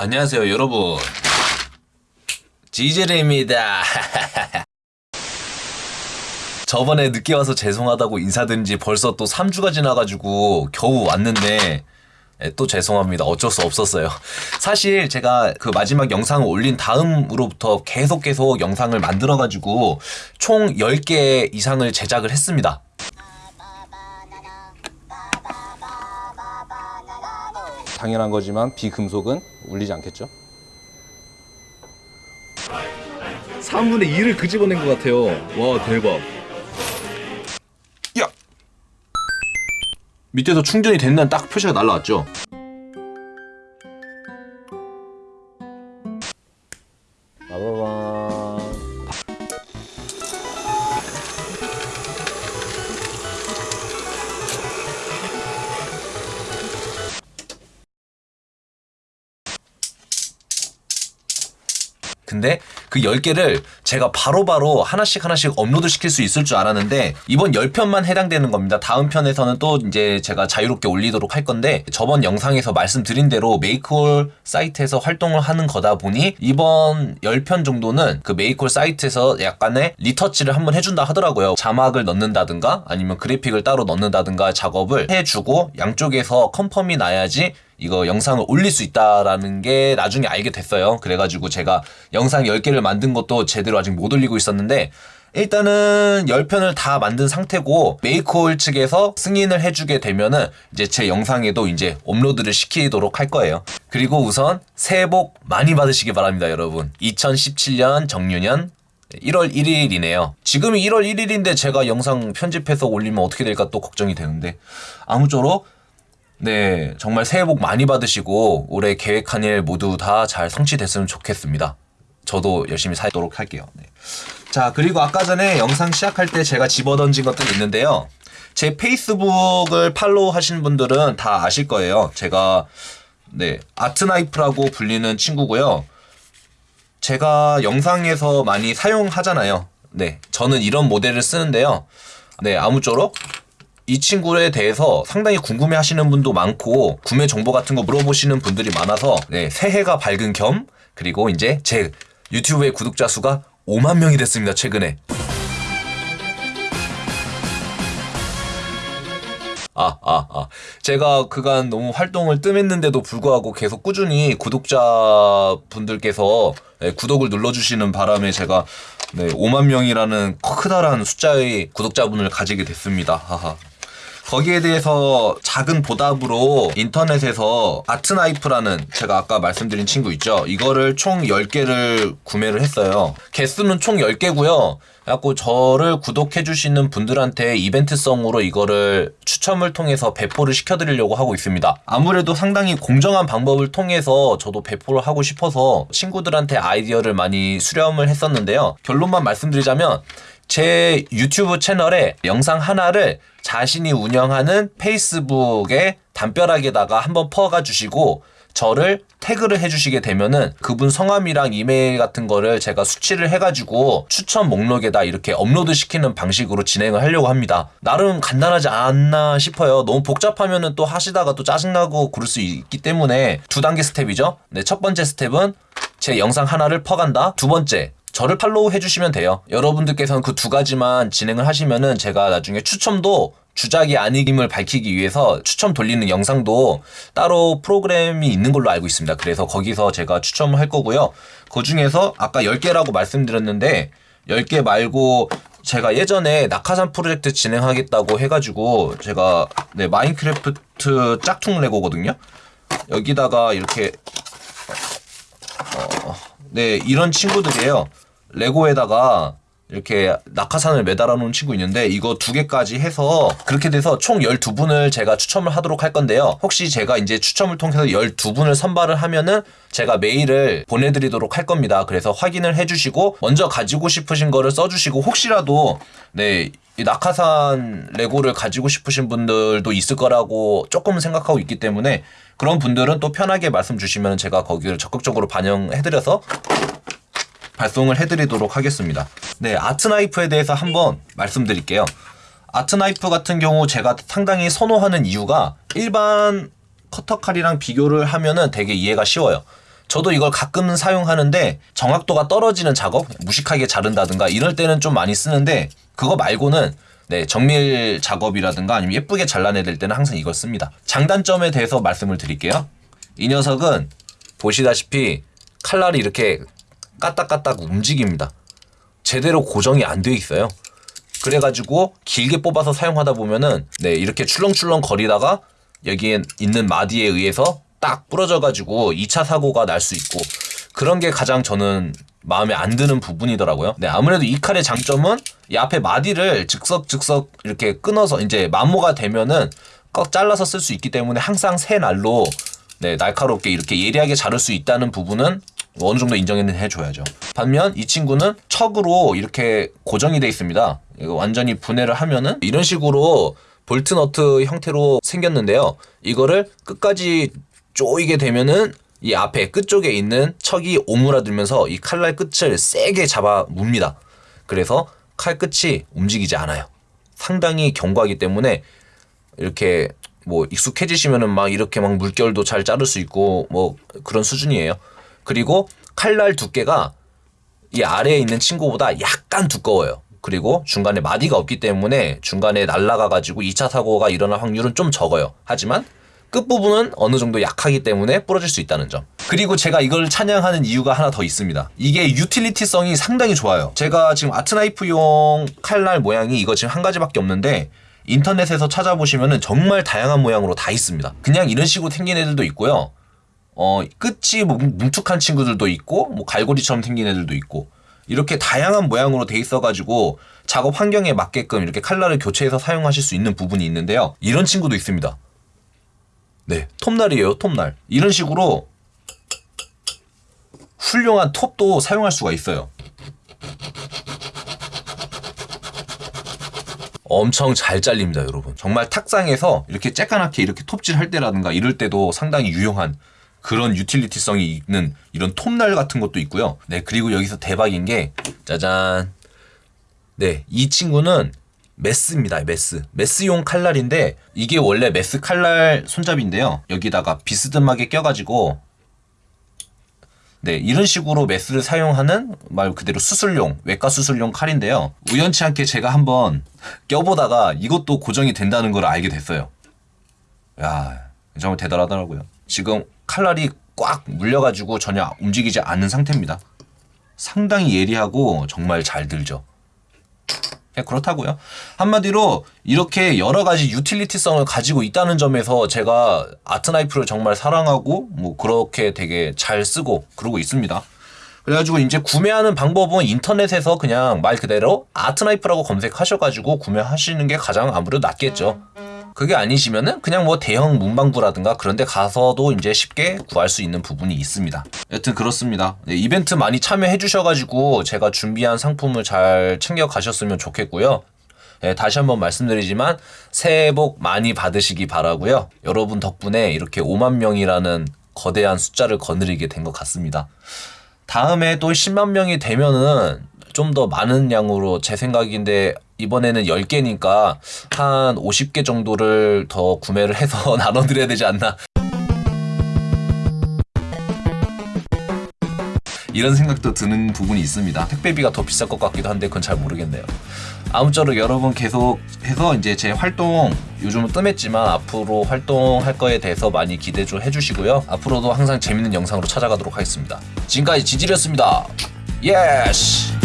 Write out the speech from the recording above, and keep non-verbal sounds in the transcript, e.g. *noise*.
안녕하세요 여러분 지젤입니다 *laughs* 저번에 늦게 와서 죄송하다고 인사드린 지 벌써 또 3주가 지나가지고 겨우 왔는데 예, 또 죄송합니다. 어쩔 수 없었어요. 사실 제가 그 마지막 영상을 올린 다음으로부터 계속 계속 영상을 만들어가지고 총 10개 이상을 제작을 했습니다. 당연한 거지만 비금속은 울리지 않겠죠? 3분의 2를 그집어낸 것 같아요. 와 대박. 야! 밑에서 충전이 된다는 딱 표시가 날라왔죠? 근데 그 10개를 제가 바로 바로 하나씩 하나씩 업로드 시킬 수 있을 줄 알았는데 이번 10편만 해당되는 겁니다. 다음 편에서는 또 이제 제가 자유롭게 올리도록 할 건데 저번 영상에서 말씀드린 대로 메이크홀 사이트에서 활동을 하는 거다 보니 이번 10편 정도는 그 메이크홀 사이트에서 약간의 리터치를 한번 해준다 하더라고요. 자막을 넣는다든가 아니면 그래픽을 따로 넣는다든가 작업을 해주고 양쪽에서 confirm이 나야지 이거 영상을 올릴 수 있다라는 게 나중에 알게 됐어요. 그래가지고 제가 영상 10개를 만든 것도 제대로 아직 못 올리고 있었는데 일단은 10편을 다 만든 상태고 메이크홀 측에서 승인을 해주게 되면은 이제 제 영상에도 이제 업로드를 시키도록 할 거예요. 그리고 우선 새해 복 많이 받으시기 바랍니다, 여러분. 2017년 정유년 1월 1일이네요. 지금이 1월 1일인데 제가 영상 편집해서 올리면 어떻게 될까 또 걱정이 되는데 아무쪼록 네, 정말 새해 복 많이 받으시고 올해 계획한 일 모두 다 잘 성취됐으면 좋겠습니다. 저도 열심히 살도록 할게요. 네. 자, 그리고 아까 전에 영상 시작할 때 제가 집어던진 것들이 있는데요. 제 페이스북을 팔로우 하신 분들은 다 아실 거예요. 제가 네, 아트나이프라고 불리는 친구고요. 제가 영상에서 많이 사용하잖아요. 네, 저는 이런 모델을 쓰는데요. 네, 아무쪼록 이 친구에 대해서 상당히 궁금해 하시는 분도 많고 구매 정보 같은 거 물어보시는 분들이 많아서 네, 새해가 밝은 겸 그리고 이제 제 유튜브의 구독자 수가 5만 명이 됐습니다 최근에 아, 아, 아. 제가 그간 너무 활동을 뜸했는데도 불구하고 계속 꾸준히 구독자분들께서 네, 구독을 눌러주시는 바람에 제가 네, 5만 명이라는 크다란 숫자의 구독자분을 가지게 됐습니다. 하하. 거기에 대해서 작은 보답으로 인터넷에서 아트나이프라는 제가 아까 말씀드린 친구 있죠. 이거를 총 10개를 구매를 했어요. 개수는 총 10개고요. 그래갖고 저를 구독해주시는 분들한테 이벤트성으로 이거를 추첨을 통해서 배포를 시켜드리려고 하고 있습니다. 아무래도 상당히 공정한 방법을 통해서 저도 배포를 하고 싶어서 친구들한테 아이디어를 많이 수렴을 했었는데요. 결론만 말씀드리자면 제 유튜브 채널에 영상 하나를 자신이 운영하는 페이스북에 담벼락에다가 한번 퍼가 주시고 저를 태그를 해주시게 되면은 그분 성함이랑 이메일 같은 거를 제가 수취를 해가지고 추첨 목록에다 이렇게 업로드 시키는 방식으로 진행을 하려고 합니다. 나름 간단하지 않나 싶어요. 너무 복잡하면은 또 하시다가 또 짜증나고 그럴 수 있기 때문에 두 단계 스텝이죠. 네, 첫 번째 스텝은 제 영상 하나를 퍼간다. 두 번째, 저를 팔로우 해주시면 돼요. 여러분들께서는 그 두 가지만 진행을 하시면은 제가 나중에 추첨도 주작이 아님을 밝히기 위해서 추첨 돌리는 영상도 따로 프로그램이 있는 걸로 알고 있습니다. 그래서 거기서 제가 추첨을 할 거고요. 그 중에서 아까 10개라고 말씀드렸는데 10개 말고 제가 예전에 낙하산 프로젝트 진행하겠다고 해가지고 제가 네, 마인크래프트 짝퉁 레고거든요. 여기다가 이렇게 어, 네 이런 친구들이에요. 레고에다가 이렇게 낙하산을 매달아 놓은 친구 있는데 이거 두 개까지 해서 그렇게 돼서 총 12분을 제가 추첨을 하도록 할 건데요. 혹시 제가 이제 추첨을 통해서 12분을 선발을 하면은 제가 메일을 보내드리도록 할 겁니다. 그래서 확인을 해주시고 먼저 가지고 싶으신 거를 써주시고 혹시라도 네, 이 낙하산 레고를 가지고 싶으신 분들도 있을 거라고 조금 생각하고 있기 때문에 그런 분들은 또 편하게 말씀 주시면 제가 거기를 적극적으로 반영해드려서 발송을 해드리도록 하겠습니다. 네, 아트나이프에 대해서 한번 말씀드릴게요. 아트나이프 같은 경우 제가 상당히 선호하는 이유가 일반 커터칼이랑 비교를 하면은 되게 이해가 쉬워요. 저도 이걸 가끔은 사용하는데 정확도가 떨어지는 작업, 무식하게 자른다든가 이럴 때는 좀 많이 쓰는데 그거 말고는 네, 정밀 작업이라든가 아니면 예쁘게 잘라내야 될 때는 항상 이걸 씁니다. 장단점에 대해서 말씀을 드릴게요. 이 녀석은 보시다시피 칼날이 이렇게 까딱까딱 움직입니다. 제대로 고정이 안 돼 있어요. 그래가지고 길게 뽑아서 사용하다 보면은 네 이렇게 출렁출렁 거리다가 여기에 있는 마디에 의해서 딱 부러져가지고 2차 사고가 날 수 있고 그런 게 가장 저는 마음에 안 드는 부분이더라고요. 네 아무래도 이 칼의 장점은 이 앞에 마디를 즉석즉석 이렇게 끊어서 이제 마모가 되면은 꺾 잘라서 쓸 수 있기 때문에 항상 새 날로 네 날카롭게 이렇게 예리하게 자를 수 있다는 부분은 어느 정도 인정은 해줘야죠. 반면 이 친구는 척으로 이렇게 고정이 돼 있습니다. 이거 완전히 분해를 하면은 이런 식으로 볼트너트 형태로 생겼는데요. 이거를 끝까지 조이게 되면은 이 앞에 끝쪽에 있는 척이 오므라들면서 이 칼날 끝을 세게 잡아 뭅니다. 그래서 칼 끝이 움직이지 않아요. 상당히 견고하기 때문에 이렇게 뭐 익숙해지시면은 막 이렇게 막 물결도 잘 자를 수 있고 뭐 그런 수준이에요. 그리고 칼날 두께가 이 아래에 있는 친구보다 약간 두꺼워요. 그리고 중간에 마디가 없기 때문에 중간에 날아가 가지고 2차 사고가 일어날 확률은 좀 적어요. 하지만 끝부분은 어느 정도 약하기 때문에 부러질 수 있다는 점. 그리고 제가 이걸 찬양하는 이유가 하나 더 있습니다. 이게 유틸리티성이 상당히 좋아요. 제가 지금 아트나이프용 칼날 모양이 이거 지금 한 가지밖에 없는데 인터넷에서 찾아보시면은 정말 다양한 모양으로 다 있습니다. 그냥 이런 식으로 생긴 애들도 있고요. 어, 끝이 뭐 뭉툭한 친구들도 있고, 뭐 갈고리처럼 생긴 애들도 있고, 이렇게 다양한 모양으로 돼 있어가지고 작업 환경에 맞게끔 이렇게 칼날을 교체해서 사용하실 수 있는 부분이 있는데요. 이런 친구도 있습니다. 네, 톱날이에요, 톱날. 이런 식으로 훌륭한 톱도 사용할 수가 있어요. 엄청 잘 잘립니다, 여러분. 정말 탁상에서 이렇게 쬐까맣게 이렇게 톱질 할 때라든가 이럴 때도 상당히 유용한 그런 유틸리티성이 있는 이런 톱날 같은 것도 있고요. 네, 그리고 여기서 대박인 게 짜잔. 네, 이 친구는 메스입니다. 메스. 메스용 칼날인데 이게 원래 메스 칼날 손잡이인데요. 여기다가 비스듬하게 껴가지고 네, 이런 식으로 메스를 사용하는 말 그대로 수술용, 외과 수술용 칼인데요. 우연치 않게 제가 한번 껴보다가 이것도 고정이 된다는 걸 알게 됐어요. 야, 정말 대단하더라고요. 지금 칼날이 꽉 물려가지고 전혀 움직이지 않는 상태입니다. 상당히 예리하고 정말 잘 들죠. 그냥 그렇다고요. 한마디로 이렇게 여러 가지 유틸리티성을 가지고 있다는 점에서 제가 아트나이프를 정말 사랑하고 뭐 그렇게 되게 잘 쓰고 그러고 있습니다. 그래가지고 이제 구매하는 방법은 인터넷에서 그냥 말 그대로 아트나이프라고 검색하셔가지고 구매하시는 게 가장 아무래도 낫겠죠. 그게 아니시면은 그냥 뭐 대형 문방구라든가 그런 데 가서도 이제 쉽게 구할 수 있는 부분이 있습니다. 여튼 그렇습니다. 네, 이벤트 많이 참여해 주셔가지고 제가 준비한 상품을 잘 챙겨 가셨으면 좋겠고요. 네, 다시 한번 말씀드리지만 새해 복 많이 받으시기 바라고요. 여러분 덕분에 이렇게 5만 명이라는 거대한 숫자를 거느리게 된 것 같습니다. 다음에 또 10만 명이 되면은 좀 더 많은 양으로 제 생각인데 이번에는 10개니까 한 50개 정도를 더 구매를 해서 *laughs* 나눠드려야 되지 않나 이런 생각도 드는 부분이 있습니다. 택배비가 더 비쌀 것 같기도 한데 그건 잘 모르겠네요. 아무쪼록 여러분 계속 해서 이제 제 활동 요즘은 뜸했지만 앞으로 활동할 거에 대해서 많이 기대 좀 해주시고요. 앞으로도 항상 재밌는 영상으로 찾아가도록 하겠습니다. 지금까지 지질이었습니다. Yes!